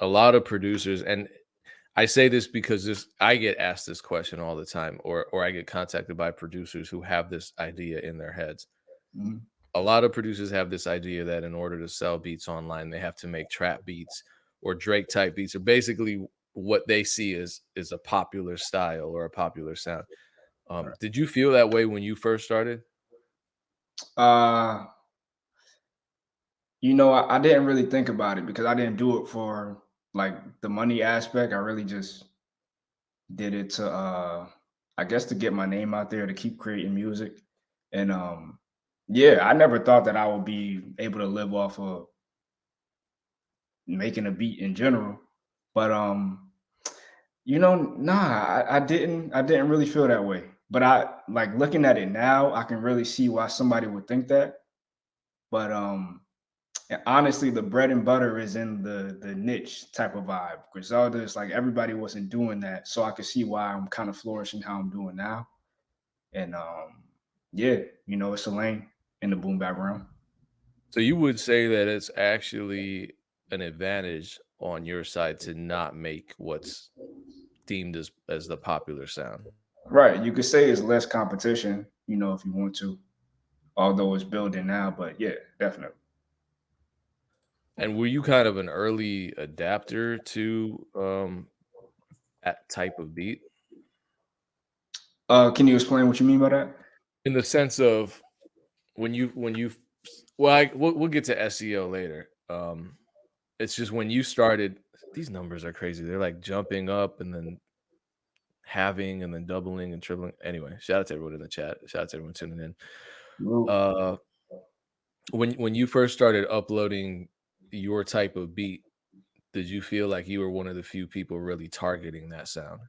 a lot of producers, and I say this because this I get asked this question all the time, or or I get contacted by producers who have this idea in their heads. Mhm. A lot of producers have this idea that in order to sell beats online, they have to make trap beats or Drake type beats, or basically what they see is is a popular style or a popular sound. Um, Right. did you feel that way when you first started? Uh You know, I I didn't really think about it because I didn't do it for, like, the money aspect, I really just did it to, uh, I guess, to get my name out there, to keep creating music, and, um, yeah, I never thought that I would be able to live off of making a beat in general, but, um, you know, nah, I I didn't I didn't really feel that way, but I like, looking at it now, I can really see why somebody would think that, but, um, and honestly, the bread and butter is in the the niche type of vibe. Griselda is like everybody wasn't doing that, so I could see why I'm kind of flourishing how I'm doing now, and, um, yeah, you know, it's a lane in the boom bap realm. So you would say that it's actually an advantage on your side to not make what's deemed as as the popular sound? Right, you could say it's less competition, you know, if you want to, although it's building now, but yeah, definitely. And were you kind of an early adapter to, um, that type of beat? Uh, can you explain what you mean by that? In the sense of when you when you well, I we'll we'll get to SEO later, um, it's just when you started these numbers are crazy, they're, like, jumping up and then having and then doubling and tripling anyway, shout out to everyone in the chat, shout out to everyone tuning in. Uh when when you first started uploading your type of beat, did you feel like you were one of the few people really targeting that sound?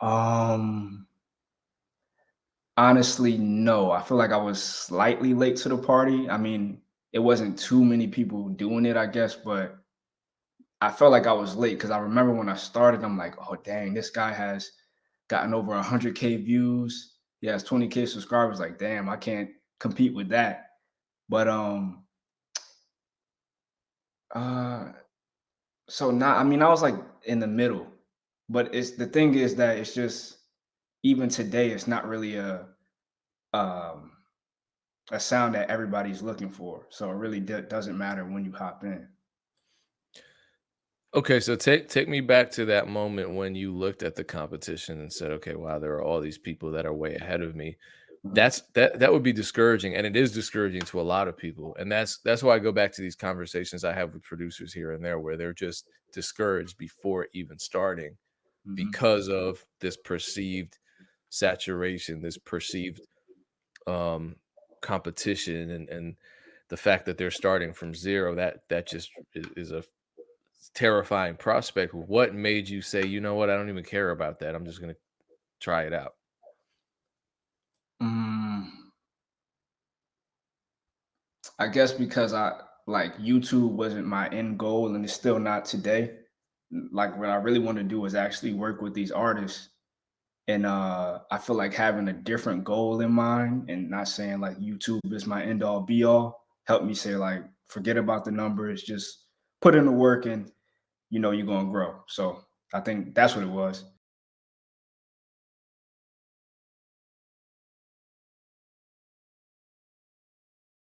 Um honestly, no, I feel like I was slightly late to the party, I mean, it wasn't too many people doing it, I guess, but I felt like I was late because I remember when I started, I'm like, "Oh, dang, this guy has gotten over 100K views, he has 20K subscribers," like, "Damn, I can't compete with that." But, um uh, so not. I mean, I was, like, in the middle, but it's the thing is that it's just even today, it's not really a um, a sound that everybody's looking for, so it really d doesn't matter when you hop in. Okay, so take take me back to that moment when you looked at the competition and said, "Okay, wow, there are all these people that are way ahead of me." That's that that would be discouraging, and it is discouraging to a lot of people, and that's that's why I go back to these conversations I have with producers here and there where they're just discouraged before even starting Mhm. because of this perceived saturation, this perceived, um, competition, and and the fact that they're starting from 0, that that just is is a terrifying prospect. What made you say, "You know what? I don't even care about that, I'm just gonna try it out?" I guess because I like, YouTube wasn't my end goal, and it's still not today. Like, what I really wanna do is actually work with these artists, and, uh, I feel like having a different goal in mind and not saying, like, YouTube is my end all be all, helped me say, like, "Forget about the numbers, just put in the work and, you know, you're gonna grow." So, I think that's what it was.